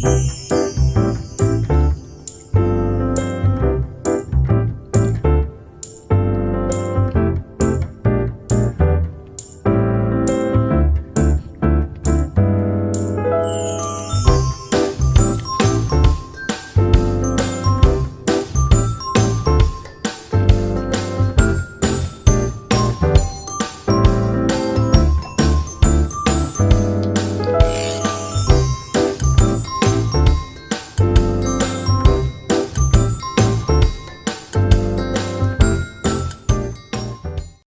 Música